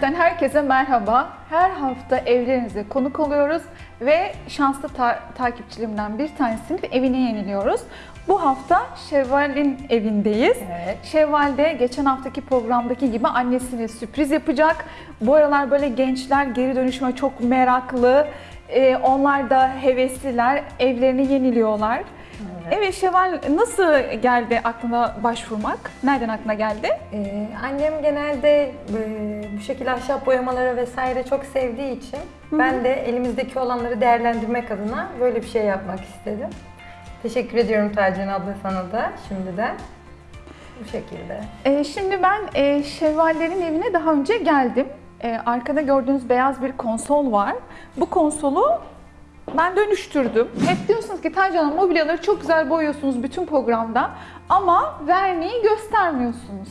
Trend'den herkese merhaba. Her hafta evlerinize konuk oluyoruz ve şanslı ta- takipçilerimden bir tanesinin evini yeniliyoruz. Bu hafta Şevval'in evindeyiz. Evet. Şevval de geçen haftaki programdaki gibi annesine sürpriz yapacak. Bu aralar böyle gençler geri dönüşüme çok meraklı. Ee, onlar da hevesliler, evlerini yeniliyorlar. Evet, Şevval nasıl geldi aklına başvurmak? Nereden aklına geldi? Ee, annem genelde e, bu şekilde ahşap boyamaları vesaire çok sevdiği için ben de elimizdeki olanları değerlendirmek adına böyle bir şey yapmak istedim. Teşekkür ediyorum Tercih abla sana da şimdiden. Bu şekilde. Ee, şimdi ben e, Şevvallerin evine daha önce geldim. Ee, arkada gördüğünüz beyaz bir konsol var. Bu konsolu ben dönüştürdüm. Hep diyorsunuz ki Hanım mobilyaları çok güzel boyuyorsunuz bütün programda ama verniği göstermiyorsunuz.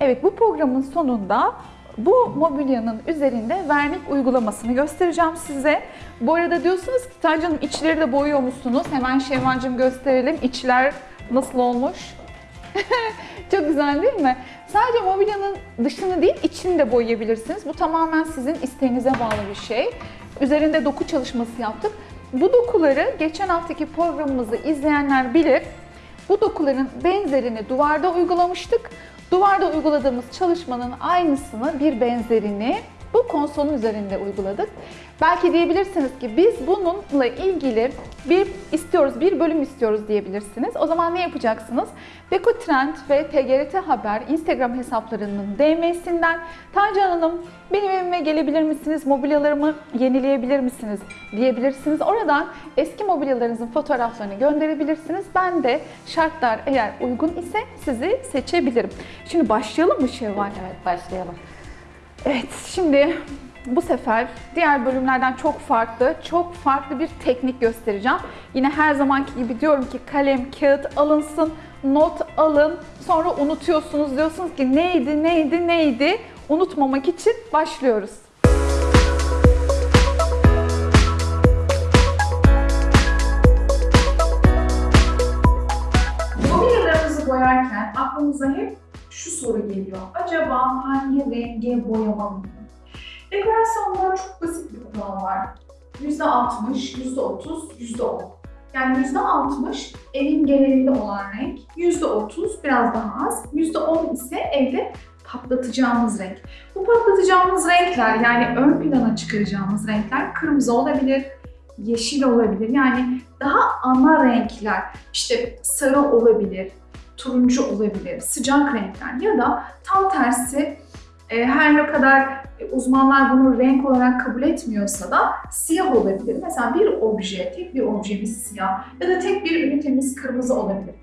Evet bu programın sonunda bu mobilyanın üzerinde vernik uygulamasını göstereceğim size. Bu arada diyorsunuz ki Hanım içleri de boyuyor musunuz? Hemen Şevval'cim gösterelim. İçler nasıl olmuş? Çok güzel değil mi? Sadece mobilyanın dışını değil, içini de boyayabilirsiniz. Bu tamamen sizin isteğinize bağlı bir şey. Üzerinde doku çalışması yaptık. Bu dokuları geçen haftaki programımızı izleyenler bilir. Bu dokuların benzerini duvarda uygulamıştık. Duvarda uyguladığımız çalışmanın aynısını, bir benzerini bu konsolun üzerinde uyguladık. Belki diyebilirsiniz ki biz bununla ilgili bir istiyoruz, bir bölüm istiyoruz diyebilirsiniz. O zaman ne yapacaksınız? Beko Trend ve TGRT Haber Instagram hesaplarının DM'sinden Tancan Hanım benim evime gelebilir misiniz? Mobilyalarımı yenileyebilir misiniz? diyebilirsiniz. Oradan eski mobilyalarınızın fotoğraflarını gönderebilirsiniz. Ben de şartlar eğer uygun ise sizi seçebilirim. Şimdi başlayalım mı Şevval? Evet başlayalım. Evet, şimdi bu sefer diğer bölümlerden çok farklı, çok farklı bir teknik göstereceğim. Yine her zamanki gibi diyorum ki kalem, kağıt alınsın, not alın. Sonra unutuyorsunuz, diyorsunuz ki neydi, neydi, neydi? Unutmamak için başlıyoruz. Mobilyalarımızı boyarken aklımıza hep şu soru geliyor. Acaba hangi renge boyamalıyım? Dekorasyonda çok basit bir kural var. %60, %30, %10. Yani %60 evin genelinde olan renk, %30 biraz daha az, %10 ise evde patlatacağımız renk. Bu patlatacağımız renkler yani ön plana çıkaracağımız renkler kırmızı olabilir, yeşil olabilir. Yani daha ana renkler işte sarı olabilir, turuncu olabilir, sıcak renkler ya da tam tersi e, her ne kadar uzmanlar bunu renk olarak kabul etmiyorsa da siyah olabilir. Mesela bir obje, tek bir objemiz siyah ya da tek bir ünitemiz kırmızı olabilir.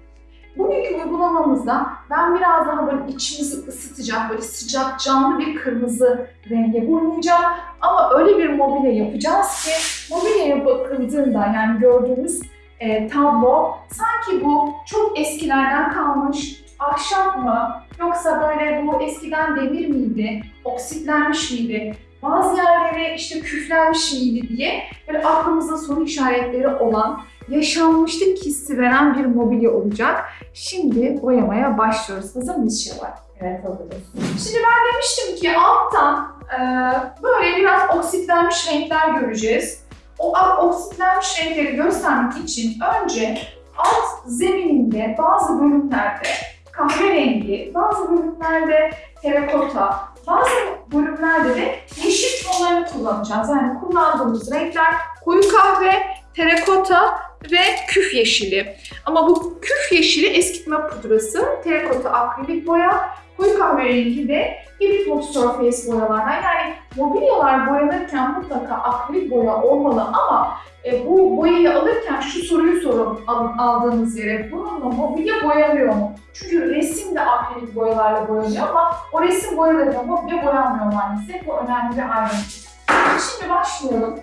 Bugünkü uygulamamızda ben biraz daha böyle içimizi ısıtacak, böyle sıcak, canlı bir kırmızı renge boyayacağım. Ama öyle bir mobilya yapacağız ki mobilyaya bakıldığında yani gördüğümüz e, tablo sanki bu çok eskilerden kalmış ahşap mı yoksa böyle bu eskiden demir miydi, oksitlenmiş miydi, bazı yerleri işte küflenmiş miydi diye böyle aklımızda soru işaretleri olan yaşanmışlık hissi veren bir mobilya olacak. Şimdi boyamaya başlıyoruz. Hazır mıyız Şevval? Evet hazırız. Şimdi ben demiştim ki alttan e, böyle biraz oksitlenmiş renkler göreceğiz. O oksitlenmiş renkleri göstermek için önce alt zemininde bazı bölümlerde kahverengi, bazı bölümlerde terakota, bazı bölümlerde de yeşil tonlarını kullanacağız. Yani kullandığımız renkler koyu kahve, terakota ve küf yeşili. Ama bu küf yeşili eskitme pudrası, terakota akrilik boya, koyu kahverengi de Hibrid Surface boyalardan. Yani mobilyalar boyanırken mutlaka akrilik boya olmalı ama e, bu boyayı alırken şu soruyu sorun al- aldığınız yere. Bununla mobilya boyanıyor mu? Çünkü resim de akrilik boyalarla boyanıyor ama o resim boyalarıyla mobilya boyanmıyor maalesef. Bu önemli bir ayrıntı. Şimdi başlayalım.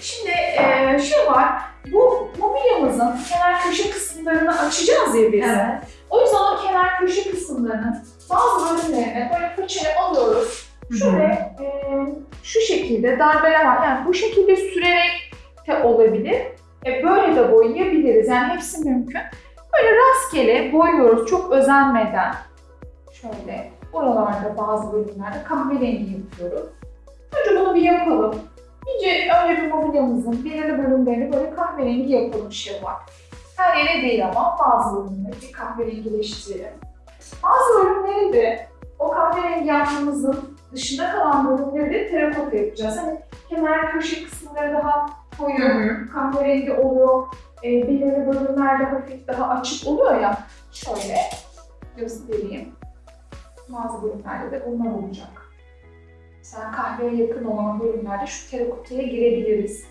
Şimdi e, şu var, bu mobilyamızın kenar köşe kısımlarını açacağız ya biz. Evet. O yüzden o kenar köşe kısımlarının bazı bölümlerine böyle fırçayla alıyoruz. Şöyle e, şu şekilde darbeler var. Yani bu şekilde sürerek de olabilir. E, böyle de boyayabiliriz. Yani hepsi mümkün. Böyle rastgele boyuyoruz çok özenmeden. Şöyle Oralarda bazı bölümlerde kahverengi yapıyoruz. Önce bunu bir yapalım. İyice önce bir mobilyamızın belirli bölümlerini böyle kahverengi yapalım şey var. Her yere değil ama bazı bir kahverengileştirelim. Bazı bölümleri de o kahverengi yaptığımızın dışında kalan bölümleri de terakota yapacağız. Hani kenar köşe kısımları daha koyu, kahverengi oluyor. E, belirli bölümlerde hafif daha açık oluyor ya. Şöyle göstereyim. Bazı bölümlerde de bunlar olacak. Mesela kahveye yakın olan bölümlerde şu terakotaya girebiliriz.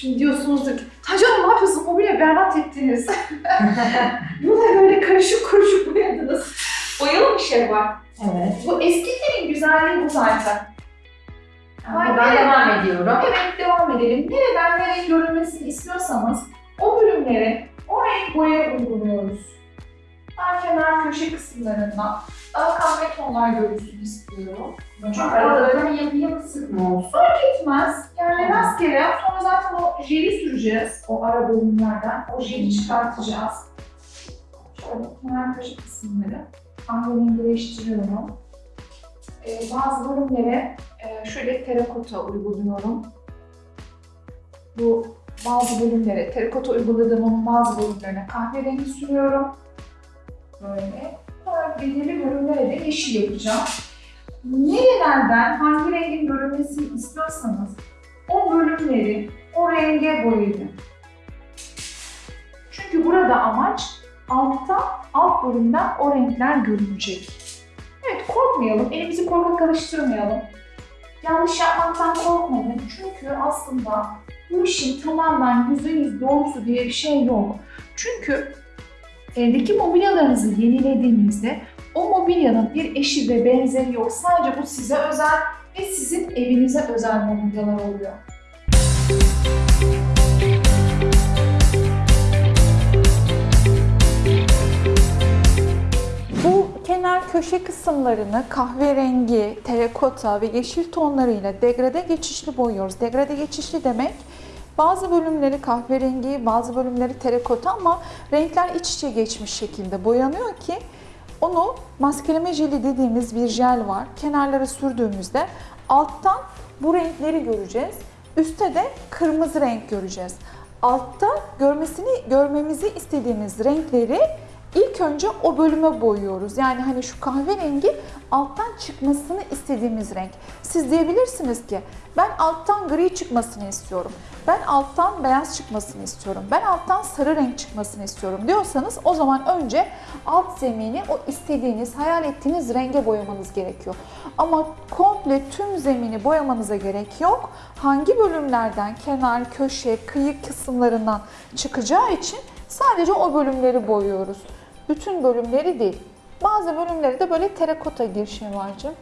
Şimdi diyorsunuzdur ki, Tacan ne yapıyorsun? Mobilya berbat ettiniz. Bu da böyle karışık karışık boyadınız. Boyalı bir şey var. Evet. Bu eski telin güzelliği bu zaten. Ay, Ben devam ediyorum. Evet devam edelim. Nereden nereye görünmesini istiyorsanız o bölümlere o renk boya uyguluyoruz. Ben kenar köşe kısımlarında daha kahve tonlar görünsün istiyorum. Çünkü böyle yapı yapı sıkma olsun. Fark etmez. Yani rastgele. Sonra zaten o jeli süreceğiz. O ara bölümlerden. O jeli çıkartacağız. Şöyle kenar köşe kısımları kahverengileştiriyorum. Ee, bazı bölümlere e, şöyle terakota uyguluyorum. Bu bazı bölümlere terakota uyguladığımın bazı bölümlerine kahverengi sürüyorum. Böyle. Sonra belirli bölümlere de yeşil yapacağım. Nerelerden hangi rengin görünmesini istiyorsanız o bölümleri o renge boyayın. Çünkü burada amaç altta, alt bölümden o renkler görünecek. Evet korkmayalım, elimizi korkak alıştırmayalım. Yanlış yapmaktan korkmayın çünkü aslında bu işin tamamen %100 doğrusu diye bir şey yok. Çünkü evdeki mobilyalarınızı yenilediğinizde o mobilyanın bir eşi ve benzeri yok. Sadece bu size özel ve sizin evinize özel mobilyalar oluyor. Bu kenar köşe kısımlarını kahverengi, terakota ve yeşil tonlarıyla degrade geçişli boyuyoruz. Degrade geçişli demek bazı bölümleri kahverengi, bazı bölümleri terakota ama renkler iç içe geçmiş şekilde boyanıyor ki onu maskeleme jeli dediğimiz bir jel var. Kenarlara sürdüğümüzde alttan bu renkleri göreceğiz. Üste de kırmızı renk göreceğiz. Altta görmesini görmemizi istediğimiz renkleri İlk önce o bölüme boyuyoruz. Yani hani şu kahverengi alttan çıkmasını istediğimiz renk. Siz diyebilirsiniz ki ben alttan gri çıkmasını istiyorum. Ben alttan beyaz çıkmasını istiyorum. Ben alttan sarı renk çıkmasını istiyorum diyorsanız o zaman önce alt zemini o istediğiniz, hayal ettiğiniz renge boyamanız gerekiyor. Ama komple tüm zemini boyamanıza gerek yok. Hangi bölümlerden kenar, köşe, kıyı kısımlarından çıkacağı için sadece o bölümleri boyuyoruz. Bütün bölümleri değil. Bazı bölümleri de böyle terakota girişi varcım.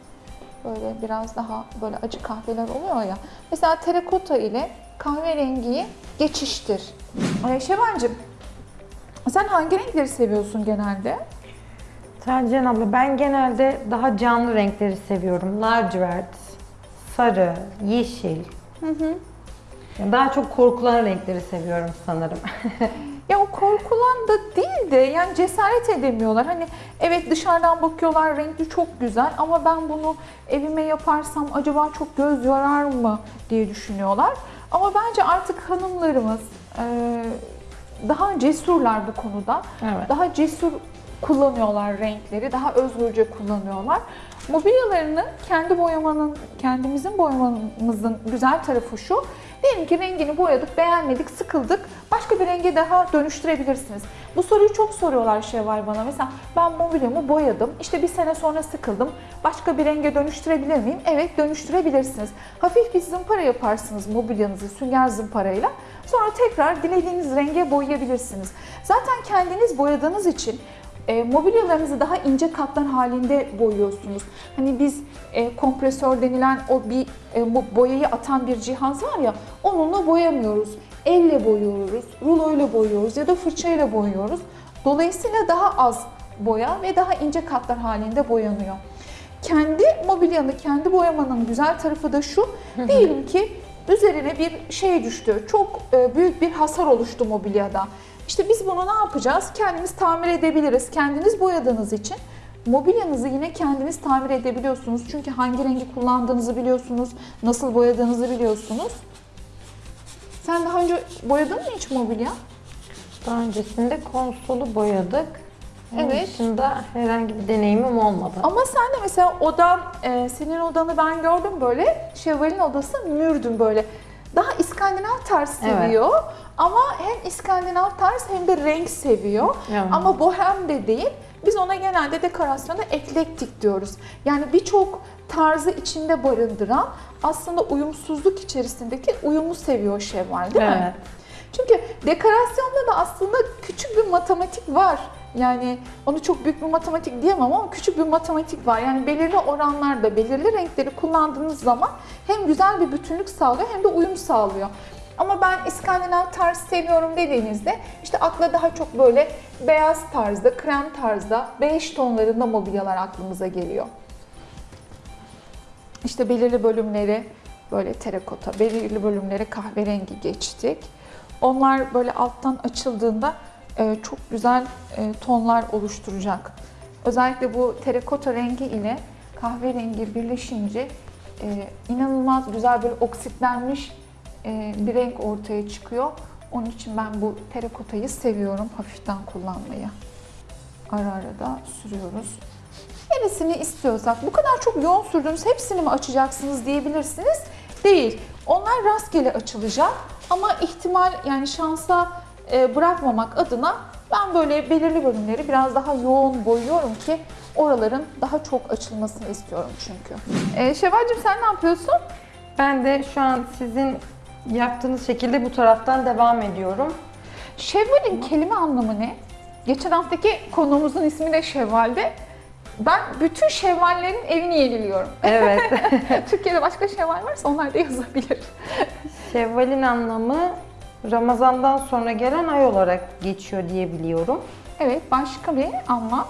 Böyle biraz daha böyle acı kahveler oluyor ya. Mesela terakota ile kahverengiyi geçiştir. Ee, Şevancığım, sen hangi renkleri seviyorsun genelde? Tercihen abla ben genelde daha canlı renkleri seviyorum. Lacivert, sarı, yeşil. Yani Daha çok korkulan renkleri seviyorum sanırım. Ya o korkulan da değil de yani cesaret edemiyorlar. Hani evet dışarıdan bakıyorlar renkli çok güzel ama ben bunu evime yaparsam acaba çok göz yorar mı diye düşünüyorlar. Ama bence artık hanımlarımız e, daha cesurlar bu konuda. Evet. Daha cesur kullanıyorlar renkleri, daha özgürce kullanıyorlar. Mobilyalarını kendi boyamanın, kendimizin boyamamızın güzel tarafı şu. Diyelim ki rengini boyadık, beğenmedik, sıkıldık. Başka bir renge daha dönüştürebilirsiniz. Bu soruyu çok soruyorlar Şevval bana. Mesela ben mobilyamı boyadım, işte bir sene sonra sıkıldım. Başka bir renge dönüştürebilir miyim? Evet dönüştürebilirsiniz. Hafif bir zımpara yaparsınız mobilyanızı sünger zımparayla. Sonra tekrar dilediğiniz renge boyayabilirsiniz. Zaten kendiniz boyadığınız için e, mobilyalarınızı daha ince katlar halinde boyuyorsunuz. Hani biz e, kompresör denilen o bir e, bu boyayı atan bir cihaz var ya onunla boyamıyoruz. Elle boyuyoruz, ruloyla boyuyoruz ya da fırçayla boyuyoruz. Dolayısıyla daha az boya ve daha ince katlar halinde boyanıyor. Kendi mobilyanı, kendi boyamanın güzel tarafı da şu. Diyelim ki üzerine bir şey düştü. Çok e, büyük bir hasar oluştu mobilyada. İşte biz bunu ne yapacağız? Kendimiz tamir edebiliriz. Kendiniz boyadığınız için Mobilyanızı yine kendiniz tamir edebiliyorsunuz. Çünkü hangi rengi kullandığınızı biliyorsunuz, nasıl boyadığınızı biliyorsunuz. Sen daha önce boyadın mı hiç mobilya? Daha öncesinde konsolu boyadık. Onun Evet. dışında herhangi bir deneyimim olmadı. Ama sen de mesela odan, e, senin odanı ben gördüm böyle. Şevval'in odası mürdüm böyle. Daha İskandinav tarz Evet. Ama hem İskandinav tarz hem de renk seviyor. Evet. Ama bohem de değil. Biz ona genelde dekorasyonda eklektik diyoruz. Yani birçok tarzı içinde barındıran aslında uyumsuzluk içerisindeki uyumu seviyor Şevval değil mi? Evet. Çünkü dekorasyonda da aslında küçük bir matematik var. Yani onu çok büyük bir matematik diyemem ama küçük bir matematik var. Yani belirli oranlarda belirli renkleri kullandığınız zaman hem güzel bir bütünlük sağlıyor hem de uyum sağlıyor. Ama ben İskandinav tarz seviyorum dediğinizde işte akla daha çok böyle beyaz tarzda, krem tarzda, bej tonlarında mobilyalar aklımıza geliyor. İşte belirli bölümleri böyle terakota, belirli bölümleri kahverengi geçtik. Onlar böyle alttan açıldığında e, çok güzel e, tonlar oluşturacak. Özellikle bu terakota rengi ile kahverengi birleşince e, inanılmaz güzel böyle oksitlenmiş bir renk ortaya çıkıyor. Onun için ben bu terakotayı seviyorum hafiften kullanmayı. Ara ara da sürüyoruz. Neresini istiyorsak, bu kadar çok yoğun sürdüğünüz hepsini mi açacaksınız diyebilirsiniz. Değil. Onlar rastgele açılacak ama ihtimal yani şansa e, bırakmamak adına ben böyle belirli bölümleri biraz daha yoğun boyuyorum ki oraların daha çok açılmasını istiyorum çünkü. E, Şevval'cim sen ne yapıyorsun? Ben de şu an sizin yaptığınız şekilde bu taraftan devam ediyorum. Şevval'in kelime anlamı ne? Geçen haftaki konuğumuzun ismi de Şevval'de. Ben bütün Şevval'lerin evini yeniliyorum. Evet. Türkiye'de başka Şevval varsa onlar da yazabilir. Şevval'in anlamı Ramazan'dan sonra gelen ay olarak geçiyor diye biliyorum. Evet, başka bir anlam.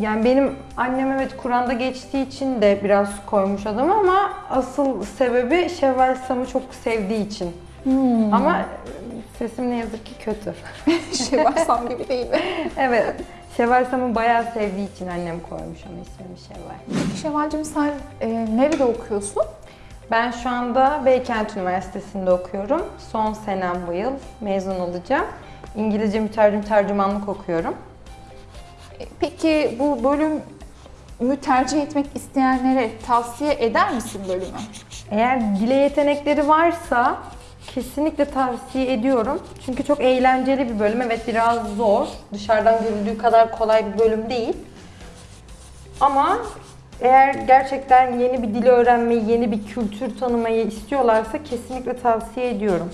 Yani benim annem evet Kur'an'da geçtiği için de biraz koymuş adamı ama asıl sebebi Şevval Sam'ı çok sevdiği için. Hmm. Ama sesim ne yazık ki kötü. Şevval Sam gibi değil mi? evet. Şevval Sam'ı bayağı sevdiği için annem koymuş onun ismini Şevval. Şevval'cim sen e, nerede okuyorsun? Ben şu anda Beykent Üniversitesi'nde okuyorum. Son senem bu yıl. Mezun olacağım. İngilizce mütercim tercümanlık okuyorum. Peki bu bölümü tercih etmek isteyenlere tavsiye eder misin bölümü? Eğer dile yetenekleri varsa kesinlikle tavsiye ediyorum. Çünkü çok eğlenceli bir bölüm. Evet biraz zor. Dışarıdan görüldüğü kadar kolay bir bölüm değil. Ama eğer gerçekten yeni bir dil öğrenmeyi, yeni bir kültür tanımayı istiyorlarsa kesinlikle tavsiye ediyorum.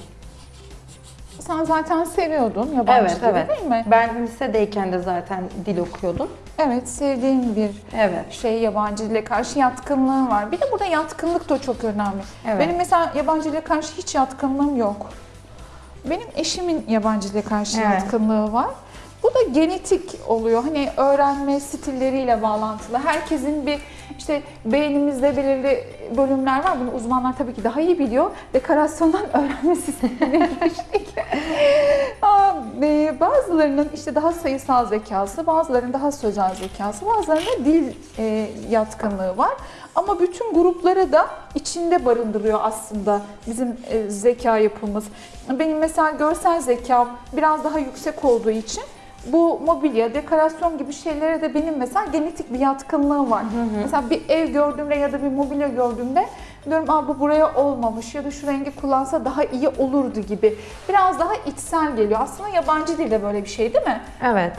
Sen zaten seviyordun yabancı Evet, dili evet. değil mi? Ben lisedeyken de zaten dil okuyordum. Evet, sevdiğin bir Evet. şey yabancı dile karşı yatkınlığın var. Bir de burada yatkınlık da çok önemli. Evet. Benim mesela yabancı dile karşı hiç yatkınlığım yok. Benim eşimin yabancı dile karşı Evet. yatkınlığı var. Bu da genetik oluyor. Hani öğrenme stilleriyle bağlantılı. Herkesin bir işte beynimizde belirli bölümler var. Bunu uzmanlar tabii ki daha iyi biliyor. Dekorasyondan öğrenme sistemine. Aa, e, Bazılarının işte daha sayısal zekası, bazılarının daha sözel zekası, bazılarının dil e, yatkınlığı var. Ama bütün grupları da içinde barındırıyor aslında bizim e, zeka yapımız. Benim mesela görsel zekam biraz daha yüksek olduğu için bu mobilya, dekorasyon gibi şeylere de benim mesela genetik bir yatkınlığım var. Mesela bir ev gördüğümde ya da bir mobilya gördüğümde diyorum Aa, bu buraya olmamış ya da şu rengi kullansa daha iyi olurdu gibi. Biraz daha içsel geliyor. Aslında yabancı dilde böyle bir şey değil mi? Evet.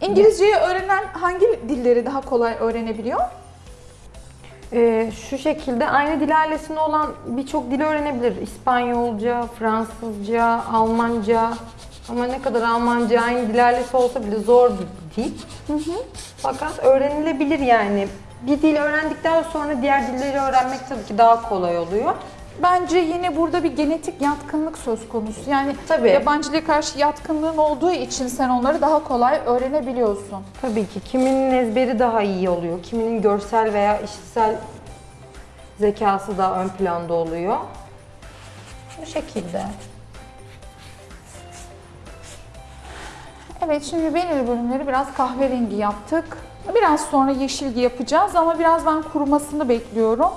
İngilizceyi öğrenen hangi dilleri daha kolay öğrenebiliyor? Ee, şu şekilde aynı dil ailesinde olan birçok dil öğrenebilir. İspanyolca, Fransızca, Almanca. Ama ne kadar Almanca aynı dil ailesi olsa bile zor bir dil. Fakat öğrenilebilir yani. Bir dil öğrendikten sonra diğer dilleri öğrenmek tabii ki daha kolay oluyor. Bence yine burada bir genetik yatkınlık söz konusu. Yani Tabii. yabancı dile karşı yatkınlığın olduğu için sen onları daha kolay öğrenebiliyorsun. Tabii ki kiminin ezberi daha iyi oluyor. Kiminin görsel veya işitsel zekası daha ön planda oluyor. Bu şekilde. Evet şimdi belirli bölümleri biraz kahverengi yaptık. Biraz sonra yeşilgi yapacağız ama biraz ben kurumasını bekliyorum.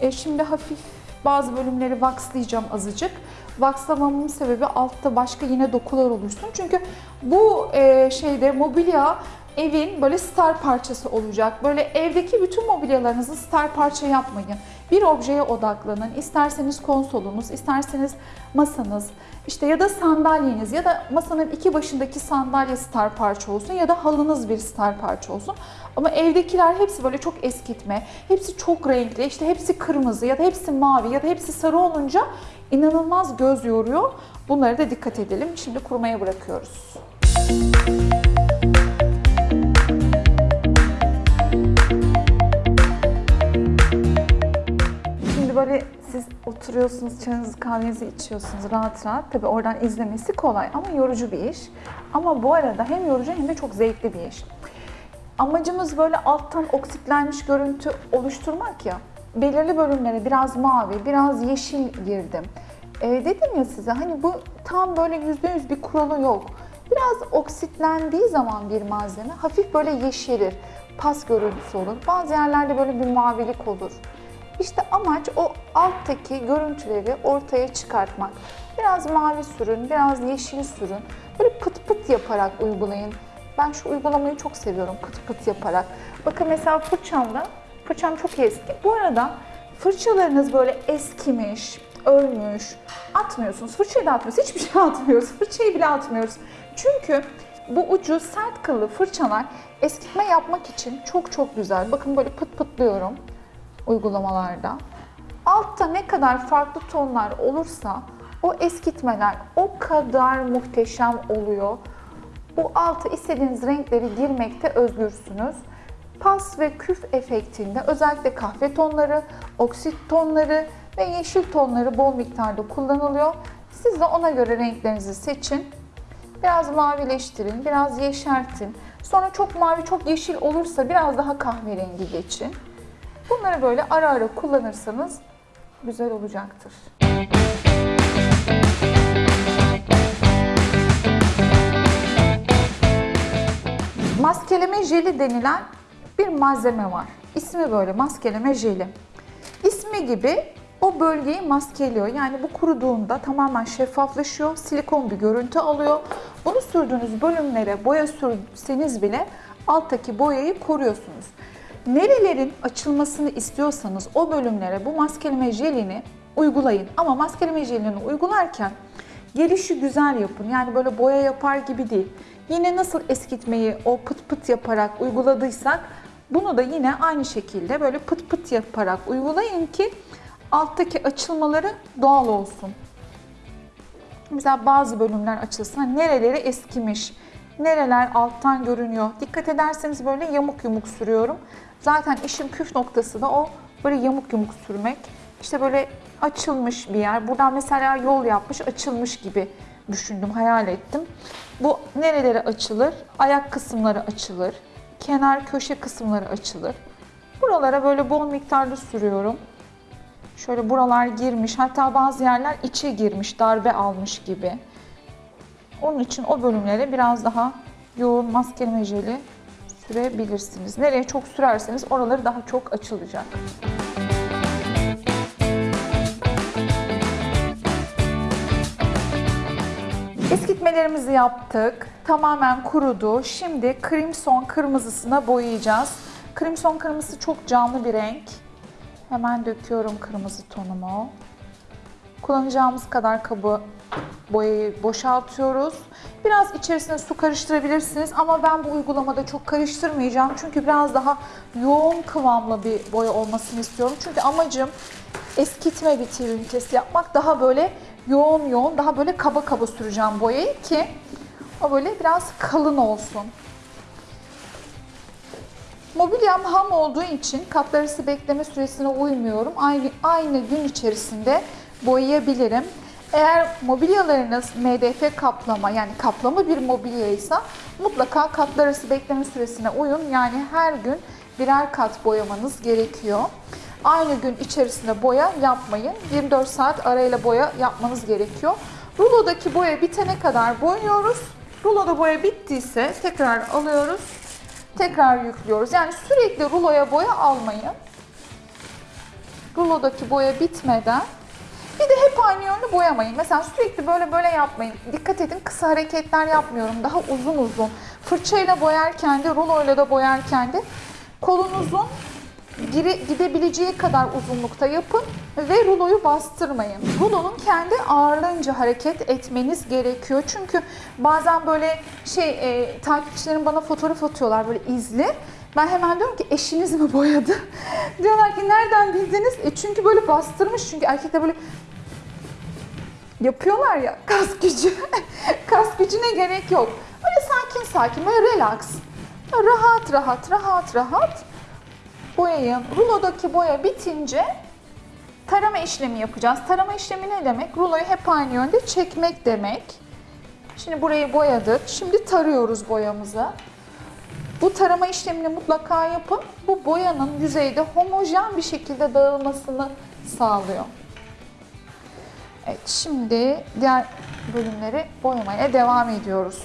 E, şimdi hafif bazı bölümleri waxlayacağım azıcık. Waxlamamın sebebi altta başka yine dokular oluşsun. Çünkü bu e, şeyde mobilya evin böyle star parçası olacak. Böyle evdeki bütün mobilyalarınızı star parça yapmayın. Bir objeye odaklanın. İsterseniz konsolunuz, isterseniz masanız, işte ya da sandalyeniz ya da masanın iki başındaki sandalye star parça olsun ya da halınız bir star parça olsun. Ama evdekiler hepsi böyle çok eskitme, hepsi çok renkli, işte hepsi kırmızı ya da hepsi mavi ya da hepsi sarı olunca inanılmaz göz yoruyor. Bunlara da dikkat edelim. Şimdi kurumaya bırakıyoruz. Şimdi böyle siz oturuyorsunuz, çayınızı kahvenizi içiyorsunuz rahat rahat. Tabii oradan izlemesi kolay ama yorucu bir iş. Ama bu arada hem yorucu hem de çok zevkli bir iş. Amacımız böyle alttan oksitlenmiş görüntü oluşturmak ya. Belirli bölümlere biraz mavi, biraz yeşil girdim. Ee, dedim ya size hani bu tam böyle yüzde yüz bir kuralı yok. Biraz oksitlendiği zaman bir malzeme hafif böyle yeşerir. Pas görüntüsü olur. Bazı yerlerde böyle bir mavilik olur. İşte amaç o alttaki görüntüleri ortaya çıkartmak. Biraz mavi sürün, biraz yeşil sürün. Böyle pıt pıt yaparak uygulayın. Ben şu uygulamayı çok seviyorum pıt pıt yaparak. Bakın mesela fırçamda, fırçam çok eski. Bu arada fırçalarınız böyle eskimiş, ölmüş, atmıyorsunuz. Fırçayı da atmıyoruz, hiçbir şey atmıyoruz. Fırçayı bile atmıyoruz. Çünkü bu ucu sert kıllı fırçalar eskitme yapmak için çok çok güzel. Bakın böyle pıt pıtlıyorum uygulamalarda. Altta ne kadar farklı tonlar olursa o eskitmeler o kadar muhteşem oluyor. Bu alta istediğiniz renkleri girmekte özgürsünüz. Pas ve küf efektinde özellikle kahve tonları, oksit tonları ve yeşil tonları bol miktarda kullanılıyor. Siz de ona göre renklerinizi seçin. Biraz mavileştirin, biraz yeşertin. Sonra çok mavi, çok yeşil olursa biraz daha kahverengi geçin. Bunları böyle ara ara kullanırsanız güzel olacaktır. Maskeleme jeli denilen bir malzeme var. İsmi böyle maskeleme jeli. İsmi gibi o bölgeyi maskeliyor. Yani bu kuruduğunda tamamen şeffaflaşıyor, silikon bir görüntü alıyor. Bunu sürdüğünüz bölümlere boya sürseniz bile alttaki boyayı koruyorsunuz. Nerelerin açılmasını istiyorsanız o bölümlere bu maskeleme jelini uygulayın. Ama maskeleme jelini uygularken gelişi güzel yapın. Yani böyle boya yapar gibi değil. Yine nasıl eskitmeyi o pıt pıt yaparak uyguladıysak bunu da yine aynı şekilde böyle pıt pıt yaparak uygulayın ki alttaki açılmaları doğal olsun. Mesela bazı bölümler açılsın. Nereleri eskimiş, nereler alttan görünüyor. Dikkat ederseniz böyle yamuk yumuk sürüyorum. Zaten işin püf noktası da o böyle yamuk yumuk sürmek. İşte böyle açılmış bir yer. Buradan mesela yol yapmış, açılmış gibi düşündüm, hayal ettim. Bu nerelere açılır? Ayak kısımları açılır. Kenar köşe kısımları açılır. Buralara böyle bol miktarda sürüyorum. Şöyle buralar girmiş, hatta bazı yerler içe girmiş, darbe almış gibi. Onun için o bölümlere biraz daha yoğun maskeleme jeli sürebilirsiniz. Nereye çok sürerseniz oraları daha çok açılacak. Eskitmelerimizi yaptık. Tamamen kurudu. Şimdi Crimson kırmızısına boyayacağız. Crimson kırmızısı çok canlı bir renk. Hemen döküyorum kırmızı tonumu. Kullanacağımız kadar kabı boyayı boşaltıyoruz. Biraz içerisine su karıştırabilirsiniz ama ben bu uygulamada çok karıştırmayacağım. Çünkü biraz daha yoğun kıvamlı bir boya olmasını istiyorum. Çünkü amacım eskitme bitir ünitesi yapmak. Daha böyle yoğun yoğun, daha böyle kaba kaba süreceğim boyayı ki o böyle biraz kalın olsun. Mobilyam ham olduğu için katlar arası bekleme süresine uymuyorum. Aynı, aynı gün içerisinde boyayabilirim. Eğer mobilyalarınız MDF kaplama yani kaplama bir mobilyaysa mutlaka katlar arası bekleme süresine uyun. Yani her gün birer kat boyamanız gerekiyor. Aynı gün içerisinde boya yapmayın. 24 saat arayla boya yapmanız gerekiyor. Rulodaki boya bitene kadar boyuyoruz. Ruloda boya bittiyse tekrar alıyoruz tekrar yüklüyoruz. Yani sürekli ruloya boya almayın. Rulodaki boya bitmeden bir de hep aynı yönlü boyamayın. Mesela sürekli böyle böyle yapmayın. Dikkat edin kısa hareketler yapmıyorum. Daha uzun uzun. Fırçayla boyarken de, ruloyla da boyarken de kolunuzun gire- gidebileceği kadar uzunlukta yapın ve ruloyu bastırmayın. Rulonun kendi ağırlığınca hareket etmeniz gerekiyor. Çünkü bazen böyle şey e, takipçilerim bana fotoğraf atıyorlar böyle izli. Ben hemen diyorum ki eşiniz mi boyadı? Diyorlar ki nereden bildiniz? E çünkü böyle bastırmış çünkü erkekler böyle yapıyorlar ya kas gücü. kas gücüne gerek yok. Böyle sakin sakin böyle relax. Rahat rahat rahat rahat boyayın. Rulodaki boya bitince tarama işlemi yapacağız. Tarama işlemi ne demek? Ruloyu hep aynı yönde çekmek demek. Şimdi burayı boyadık. Şimdi tarıyoruz boyamızı. Bu tarama işlemini mutlaka yapın. Bu boyanın yüzeyde homojen bir şekilde dağılmasını sağlıyor. Evet, şimdi diğer bölümleri boyamaya devam ediyoruz.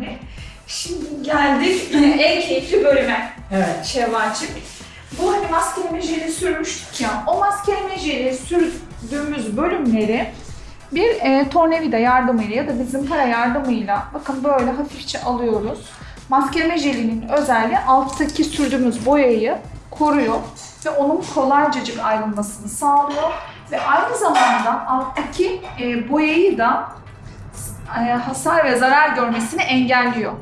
Önemli. Şimdi geldik en keyifli bölüme. Evet. Şevval'cim. Bu hani maskeleme jeli sürmüştük ya, o maskeleme jeli sürdüğümüz bölümleri bir e, tornavida yardımıyla ya da bir zımpara yardımıyla bakın böyle hafifçe alıyoruz. Maskeleme jelinin özelliği alttaki sürdüğümüz boyayı koruyor ve onun kolaycacık ayrılmasını sağlıyor ve aynı zamanda alttaki e, boyayı da hasar ve zarar görmesini engelliyor.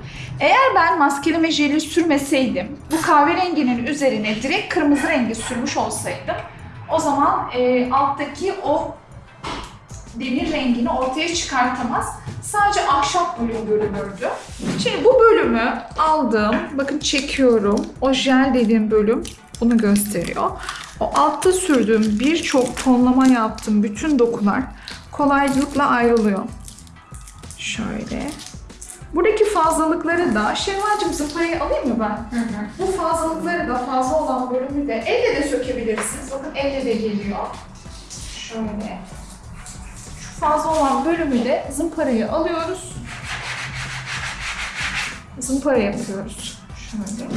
Eğer ben maskeleme jeli sürmeseydim, bu kahverenginin üzerine direkt kırmızı rengi sürmüş olsaydım, o zaman e, alttaki o demir rengini ortaya çıkartamaz. Sadece ahşap bölüm görünürdü. Şimdi bu bölümü aldım. Bakın çekiyorum. O jel dediğim bölüm bunu gösteriyor. O altta sürdüğüm birçok tonlama yaptığım bütün dokular kolaylıkla ayrılıyor. Şöyle. Buradaki fazlalıkları da, Şevval'cim zımparayı alayım mı ben? Bu fazlalıkları da fazla olan bölümü de elle de sökebilirsiniz. Bakın elle de geliyor. Şöyle. Şu fazla olan bölümü de zımparayı alıyoruz. Zımpara yapıyoruz. Şöyle.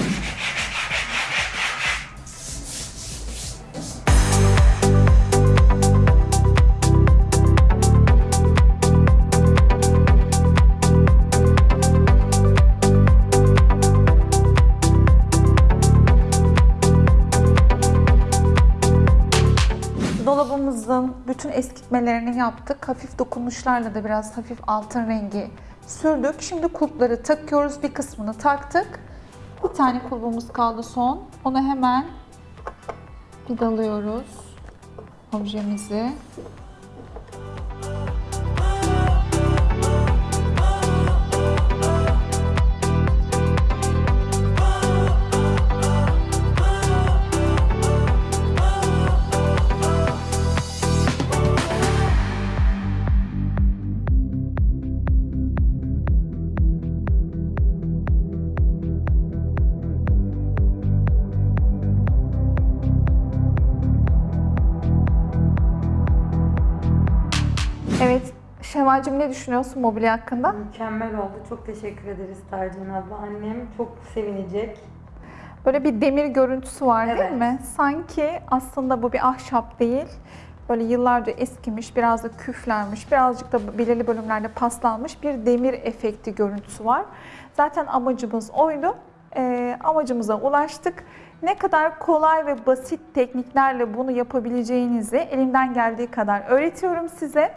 Bütün eskitmelerini yaptık. Hafif dokunuşlarla da biraz hafif altın rengi sürdük. Şimdi kulpları takıyoruz. Bir kısmını taktık. Bir tane kulbumuz kaldı son. Onu hemen vidalıyoruz objemizi. Şevval'cim ne düşünüyorsun mobilya hakkında? Mükemmel oldu. Çok teşekkür ederiz Tercih abla. Annem çok sevinecek. Böyle bir demir görüntüsü var değil Evet. mi? Sanki aslında bu bir ahşap değil. Böyle yıllarca eskimiş, biraz da küflenmiş, birazcık da belirli bölümlerde paslanmış bir demir efekti görüntüsü var. Zaten amacımız oydu. Ee, amacımıza ulaştık. Ne kadar kolay ve basit tekniklerle bunu yapabileceğinizi elimden geldiği kadar öğretiyorum size.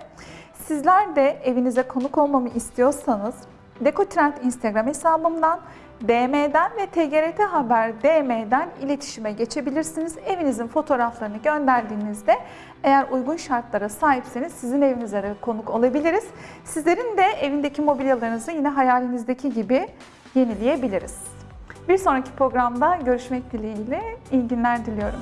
Sizler de evinize konuk olmamı istiyorsanız Dekotrend Instagram hesabımdan DM'den ve TGRT Haber DM'den iletişime geçebilirsiniz. Evinizin fotoğraflarını gönderdiğinizde eğer uygun şartlara sahipseniz sizin evinize konuk olabiliriz. Sizlerin de evindeki mobilyalarınızı yine hayalinizdeki gibi yenileyebiliriz. Bir sonraki programda görüşmek dileğiyle iyi günler diliyorum.